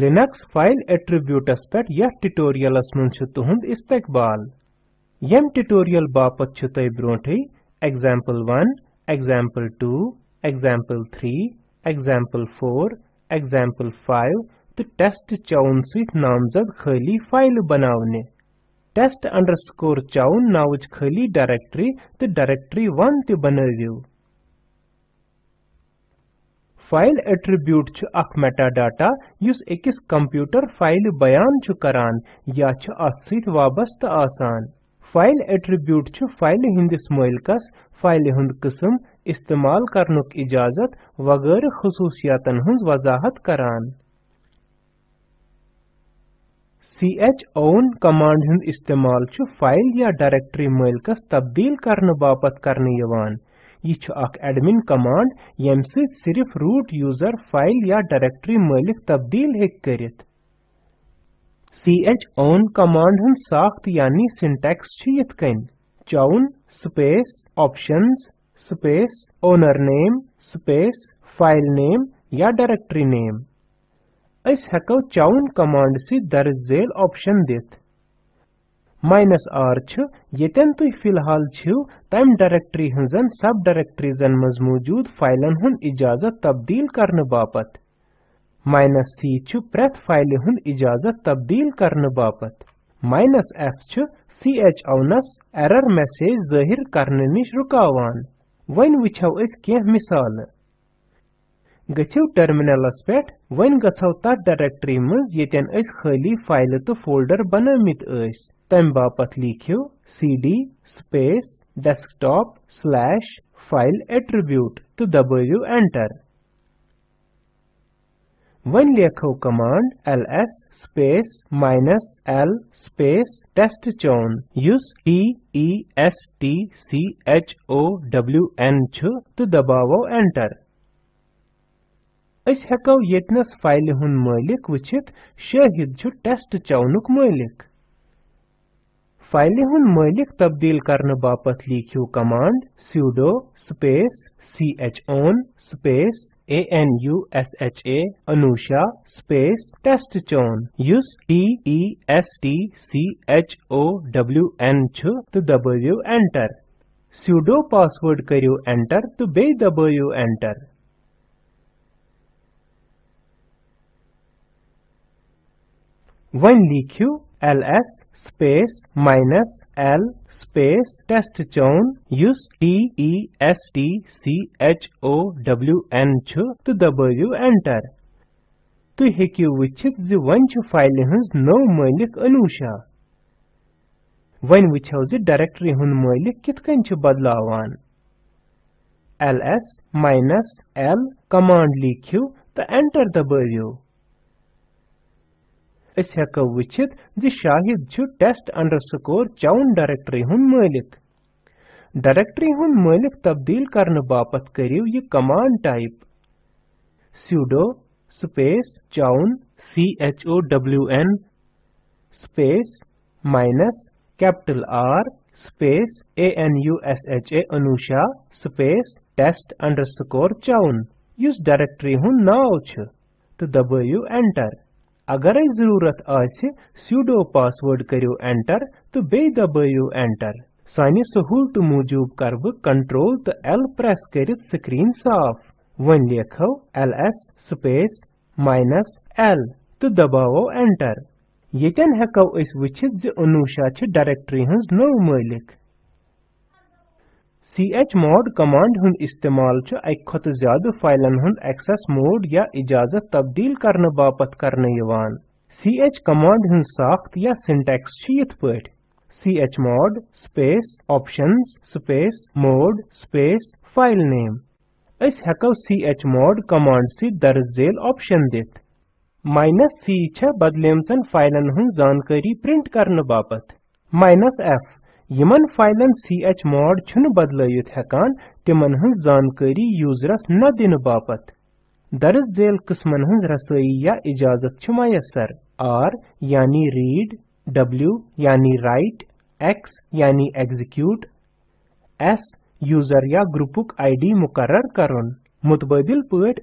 Linux file एट्रीब्यूटस पे यथ tutorials मन तुहद इस्तकबाल। यम ट्यूटोरियल बापत छु तय ब्रोंठे example1 example2 example3 example4 example5 तो टेस्ट चाउन सहित नामजद खाली फ़ाइल बनावने। टेस्ट अंडरस्कोर चाउन नावच खाली डायरेक्टरी तो डायरेक्टरी1 ते बनवियो फ़ाइल एट्रीब्यूट छु अख मेटाडाटा, युस एकस कंप्यूटर फ़ाइल बयान करान, या छु अथ सहित वाबस्त आसान। फ़ाइल एट्रीब्यूट फ़ाइल हिंदिस मालिकस फ़ाइल हुंद किस्म, इस्तेमाल करनुक इजाज़त वगैरह खसूसियातन हुंज वजाहत करान। Chown कमांड हुंद इस्तेमाल फ़ाइल या डायरेक्टरी मालिकस तब्दील करने बापत करने यह एडमिन कमांड यम सिर्फ़ रूट यूज़र फ़ाइल या डायरेक्टरी मालिक तब्दील हेक करित। Chown कमांड हन साख्त यानी सिंटैक्स यथ कन chown space options space owner name space file name या डायरेक्टरी name अस हेको chown कमांड से दर्ज ऑप्शन दित। माइनस आर छ। यतन तुई फ़िलहाल तम डायरेक्टरी हंजन, सब डायरेक्टरीजन मज मौजूद फाइलन हुन इजाज़त तब्दील करने बापत। माइनस सी छ फ़ाइल हुन इजाज़त तब्दील करने बापत। माइनस f छ chownस एरर मैसेज ज़ाहिर करने निश रुकावान। वन वुछो अस केह मिसाल। गछिव टर्मिनलस पेट वन गछव तथ डायरेक्टरी मज अस खाली फ़ाइल तो फोल्डर बनमित तम बापत लिखियो cd space desktop slash file attribute तो दबाइयो enter वन लेखो ls space minus l space testchown use t e s t c h o w n छु तो दबावो enter अस हेको यतनस फ़ाइल हुन मालिक वचित शाहिद छु टेस्ट चाउनुक मालिक फ़ाइल हुन मालिक तब्दील करने बापत लिखियो command sudo space chown space anusha anusha space testchown use t e s t c h o w n छु तो दबाइयो enter sudo password करियो enter तो बे दबाइयो enter वन लिखियो ls space minus l space testchown use t e s t c h o w n छु तो दबाइयो enter. हेकियो वचित ज वन छु फ़ाइल हंस नो मालिक अनुषा वन वछौ ज डायरेक्टरी हुन मालिक कित कन छु बदलावान ls minus l कमांड लिखियो तो एंटर दबाइयो अस हेको वचित ज शाहिद छु टेस्ट अंडरस्कोर चाउन डायरेक्टरी हुन मालिक। डायरेक्टरी हुन मालिक तब्दील करने बापत करियो ये command type sudo space chown c h o w n space minus capital R space a n u s h a anusha space test underscore chown युस डायरेक्टरी हुन नाव छ तो दबाइयो एंटर अगर ज़रूरत sudo पासवर्ड करियो एंटर तो बे दबाइयो एंटर सानि सहूलत मूजूब कर बह कंट्रोल तो एल प्रेस करित स्क्रीन साफ़। वन लेखो ls स्पेस माइनस एल तो दबावो एंटर यतन हेको वचित ज डायरेक्टरी हंस नो मालिक chmod कमांड हुन इस्तेमाल छ अक खत ज़्यादा फाइलन हुन एक्सेस मोड या इजाज़त तब्दील करने बापत करने यवान ch कमांड हुन साख्त या सिंटैक्स छ यथ पठ chmod space options space mode space file name. अस हेको chmod कमांड सी दर्ज झेल ऑप्शन दित माइनस c छ बदलेमचन फाइलन हुन जानकारी प्रिंट करने बापत माइनस f. यमन फाइलन chmod छुन बदलयित हेकान तिमन हंस जानकारी यूजरस न दिन बापत दर्ज झेल किस्मन हंस रसोई या इजाज़त छ मयसर यानी रीड w यानी राइट x यानी एग्जीक्यूट s यूज़र या ग्रुपुक आईडी मुकर्रर करुन मुतबादिल पट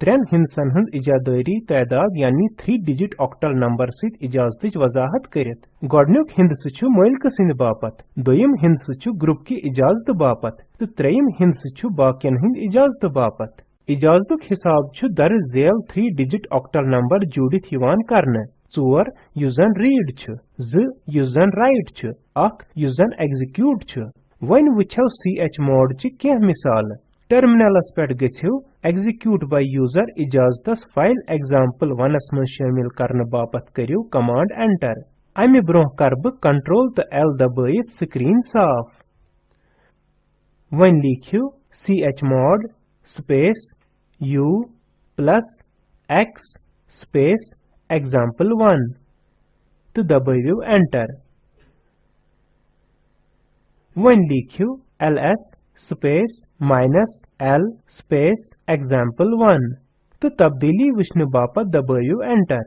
त्रेन हिंसन हंद इजादारी तादाद यानी थ्री डिजिट ऑक्टल नंबर सहित इजाज़त वजाहत कर गोडनुक हिंदस मलिक सिंद बापत दोयम हिंदस ग्रुप की इजाज़त बापत तो त्रेयम हिंदस बाकियन हिंद इजाज़त बापत इजाज़त हिसाब दर झेल थ्री डिजिट ऑक्टल नंबर जुड़ित कर ोर युस जन युस जन एग्जीक्यूट छु वन वुछो ch mod ची केह मिसाल टर्मिनलस पेट गथियो execute by user इजाजतस फ़ाइल example1 स मन शामिल करने बापत करियो कमांड एंटर अमि ब्रोह कर ब कंट्रोल तो L दबाइत स्क्रीन साफ़ वन लिखियो chmod space, u, plus, x, space example1 तो दबाइयो एंटर वन लिखियो ls space minus l space example1 तो तब्दीली वुचने बापत दबाइयो एंटर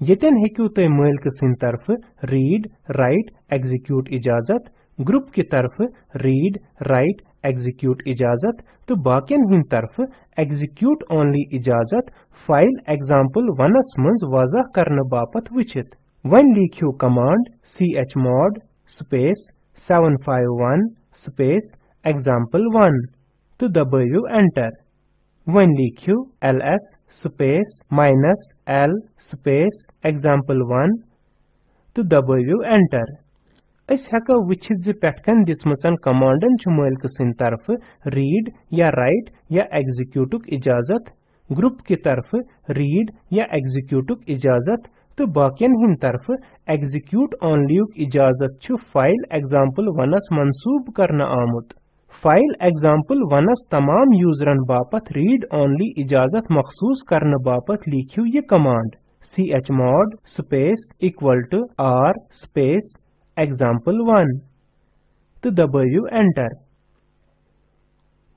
यतन हेकु तय मालिक सिंद तरफ़ रीड राइट एग्जीक्यूट इजाज़त. ग्रुप की तरफ़ रीड राइट एग्जीक्यूट इजाज़त. तो बाकियन हिंद तरफ़ एग्जीक्यूट ओनली इजाज़त. फ़ाइल example1 स मंज वाजह करने बापत वुचित. वन लिखियो command chmod, space 751 space example1 to दबाइयो एंटर वन लिखियो ls space minus l space example1 तो दबाइयो एंटर अस हेको वुचित ज पेटकन दिसमचन कमांडन छ मालिक सिन तरफ़ रीड या राइट या एग्जीक्यूटुक इजाज़त ग्रुप की तरफ़ रीड या एग्जीक्यूटुक इजाज़त तो बाकियन हिन तरफ़ एग्जीक्यूट ऑनली इजाज़त छु फ़ाइल example1 स मंसूब करना आमुत। फ़ाइल example1 स तमाम यूजरन बापत रीड ऑनली इजाज़त मखसूस करने बापत लिखियो ये command chmod space equal to r space example1 तो दबाइयो एंटर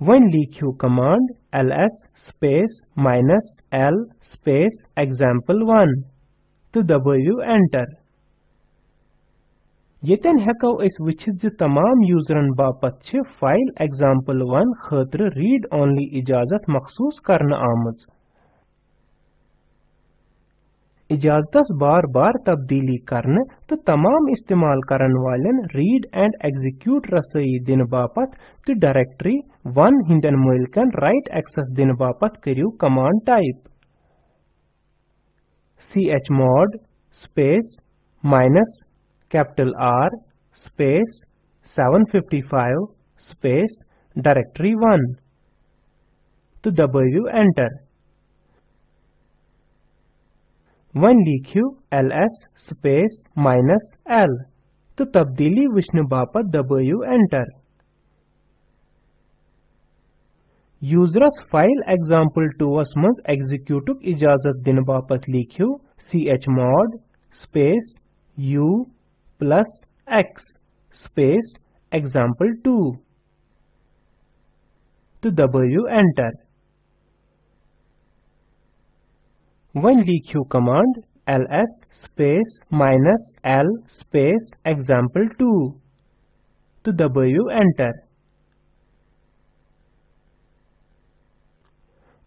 वन लिखियो command ls space minus l space example1 तो दबाइयो एंटर यतन हेको तमाम यूजरन बापत फ़ाइल example1 खतर रीड ओनली इजाज़त मखसूस करना आमज। इजाजतस बार बार तब्दीली करने तो तमाम इस्तेमाल करन रीड एंड एग्जीक्यूट रसई दिन बापत तो डायरेक्टरी वन हिंदन मुल्कन राइट एक्सेस दिन बापत करियो command type chmod space minus capital R space 755 space directory 1 तो दबाइयो एंटर वन लिखियो ls space minus l तो तब्दीली वुचने बापत दबाइयो enter Users file example2 asmaz executeuk Ijazat din bapat likhiu chmod space u plus x space example2 to w enter. When likhiu command ls space minus l space example2 to w enter.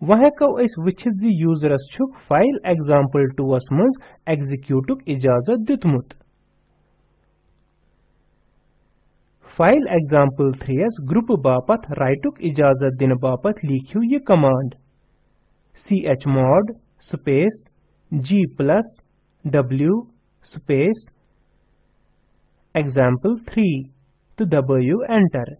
वह को अस वचित जी users छुक file example2 स मंज एग्जीक्यूटुक इजाज़त दितमुत। File example3 स group बापत राइटुक इजाज़त दिन बापत लिखियो ये command chmod space g plus w space example3 तो दबाइयो एंटर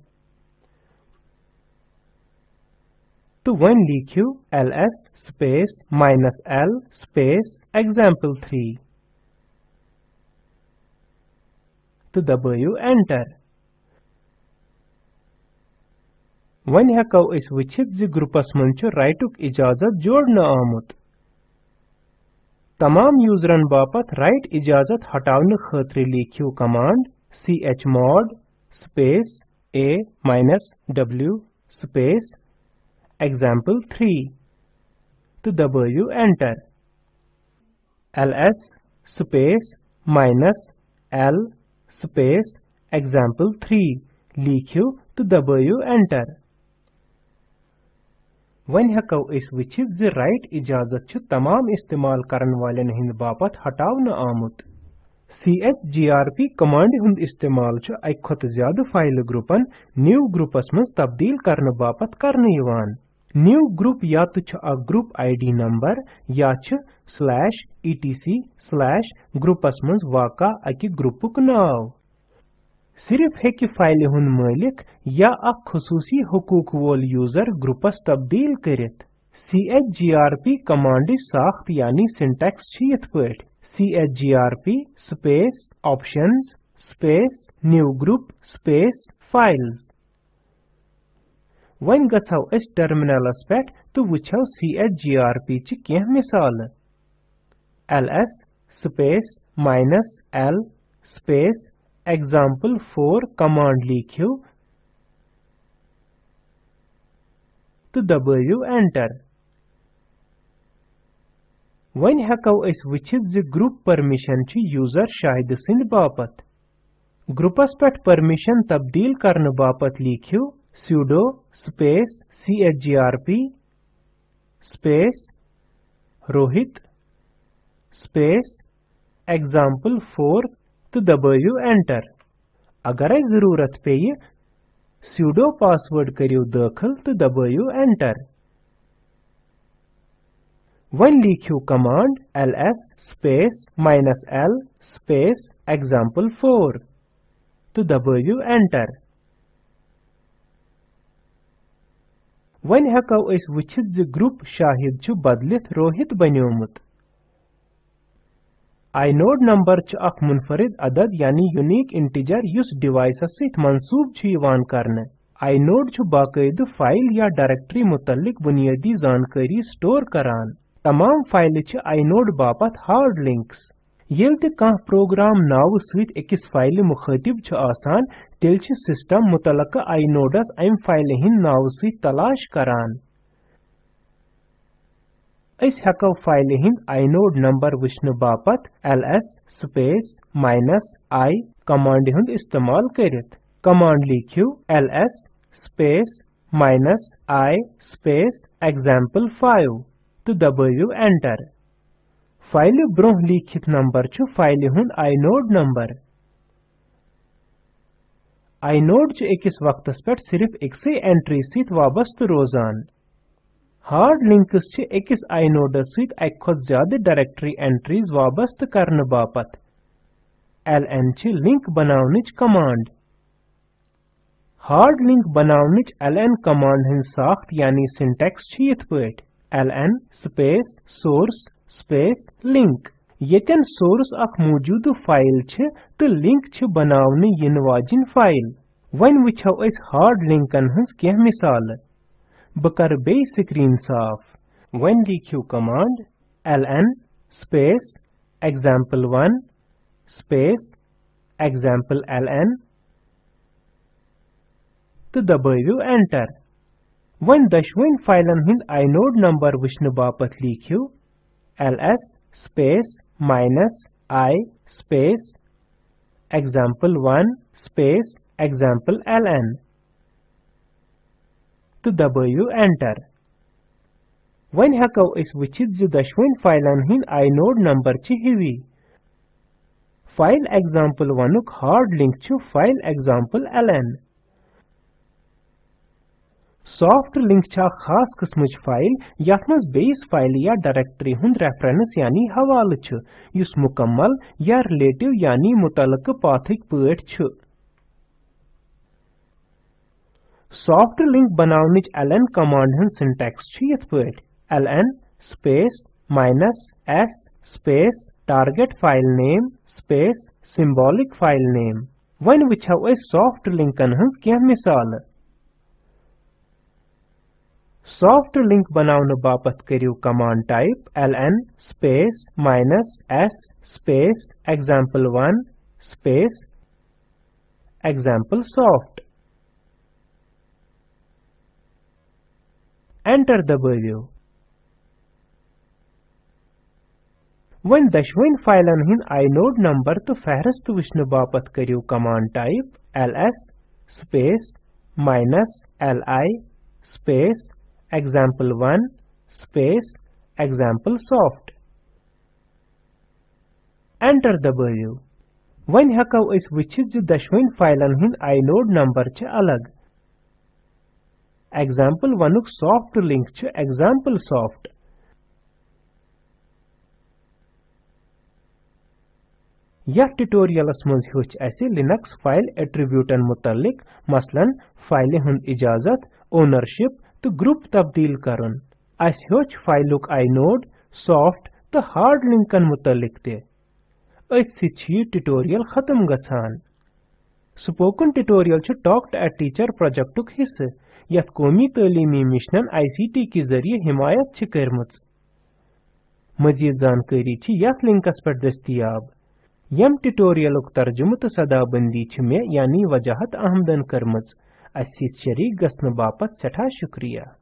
तो वन लिखियो ls space minus l space example3 तो दबाइयो एंटर वन हेको अस वुचित ज ग्रुपस मन छ राइटुक इजाज़त जोड़ना आमुत. तमाम यूजरन बापत राइट इजाज़त हटावन खतरे लिखियो command chmod space a w space example 3 to दबाइयो enter. Ls space minus l space example 3 लिखियो तो दबाइयो enter. वन हेको इस वचित राइट इजाज़त छु तमाम इस्तेमाल करन वालेन हिंद बापत हटावन आमुत chgrp कमांड हुंद इस्तेमाल छु अक खत ज़्यादा फ़ाइल ग्रुपन न्यू ग्रुपस मज तब्दील करन बापत करन न्यू ग्रुप या तो छु, अ, ग्रुप आईडी नंबर या छु, स्लैश etc स्लैश ग्रुपस मज वाका अकि ग्रुपुक नाव। सिर्फ़ हेकि फ़ाइल हुन मालिक या अख खसूसी हुकूक वोल यूज़र ग्रुपस तब्दील करित। Chgrp कमांड साख्त यानी सिंटैक्स छ यथ पठ chgrp space options space new group space files वन अस टर्मिनलस पेठ तो वुछौ chgrp च केह मिसाल? Ls space minus l space example4 command लिखियो। तो दबाइयो enter वन हेको अस वचित ज ग्रुप परमिशन छ यूज़र शाहिद सिंध बापत। ग्रुपस पेट परमिशन तब्दील करन बापत लिखियो। Sudo space chgrp space rohit space example4 तो दबाइयो एंटर अगर ज़रूरत पेय sudo पासवर्ड करियो दाखिल तो दबाइयो एंटर वन लिखियो command ls space minus l space example4 तो दबाइयो एंटर वन हेको अस वचित ज ग्रुप शाहिद छु बदलित रोहित बन्योमुत inode नंबर च अख मुनफरिद अदद यानी यूनिक इंटीजर युस डिवाइसस सित मंसूब छु यवान करने inode छु बाकायदे फ़ाइल या डायरेक्टरी मुतल्लिक बुनियादी जानकारी स्टोर करान तमाम फ़ाइल च inode बापत हार्ड लिंक्स येल ते कह प्रोग्राम नाव एकस फ़ाइल मुखातिब छु आसान तेल छ सिस्टम मुतलका inodस अम फ़ाइल हिन नाव सित तलाश करान अस हेको फ़ाइल हिंद inode नंबर वुचन बापत ls space minus i command हुंद इस्तेमाल करित कमांड लिखियो ls space minus i space example5 तो दबाइयो एंटर फ़ाइल ब्रोह लिखित नंबर छु फ़ाइल हुंद inode नंबर। inode छु एकस वक्तस पेट सिर्फ़ एकसे एंट्री सित वाबस्त रोजान। हार्ड लिंक्स छ एकस आइनोडस सहित अक खत ज़्यादा डायरेक्टरी एंट्रीज वाबस्त करने बापत। ln छ लिंक बनावनिच कमांड। हार्ड लिंक बनावनिच ln कमांड हिन साख्त यानी सिंटैक्स छ यथ पठ ln space source space link येतन source अख मौजूद फ़ाइल छ तो लिंक छ बनावने यिन वाजिन फ़ाइल वन वछौ अस हार्ड लिंकन हंस केह मिसाल बकर बे स्क्रीन साफ़ वन लिखियो command ln space example1 space example ln. तो दबाइयो एंटर वन दशवन फाइलन हिंद inode नंबर वुचन बापत ls space minus i space example1 space example ln to w enter. When hakao is which is the dashwin file anhin inode number chi hivi. File example1 uk hard link to file example ln. Soft link छ खास किस्मच file यथ मज file या directory हुंद reference यानी हवाल छ use मुकम्मल या relative यानी मुतलक पाथिक पठ छ सॉफ्ट लिंक बनावनिच ln कमांड हन सिंटैक्स छ यथ पठ ln space minus s space target file name space symbolic file name. वन वछौ अस सॉफ्ट लिंकन हंस केह मिसाल सॉफ्ट लिंक बनावन बापत करियो command type, ln space minus s space example1 space example soft. Enter दबाइयो वन दशवन फाइलन हिन inode नंबर तो फहरस्त वुचन बापत करियो command type ls space minus li space example1 space examplesoft enter दबाइयो वन हकौ अस वचित ज दशवनि फाइलन हिंद inode नंबर छ अलग example1 क soft link छ examplesoft यह ट्यूटोरियलस मज हच असे लिनक्स फ़ाइल एट्रीब्यूटन तो ग्रुप तब्दील अस हच फाइलुक inode सॉफ्ट तो हार्ड लिंकन मुतलिक सि ट्यूटोरियल खत्म गछान स्पोकन ट्यूटोरियल छ टॉक टू अ टीचर प्रोजेक्टुक हिस्से यथ कौमी तालीमी मिशनन आईसीटी के ज़रिए हिमायत छ करमच मजीद जानकारी यथ लिंकस पर दस्तियाब यम ट्यूटोरियलुक तर्जुमह तो सदाबंदी मे यानी वजाहत अस शरीक सठा शुक्रिया।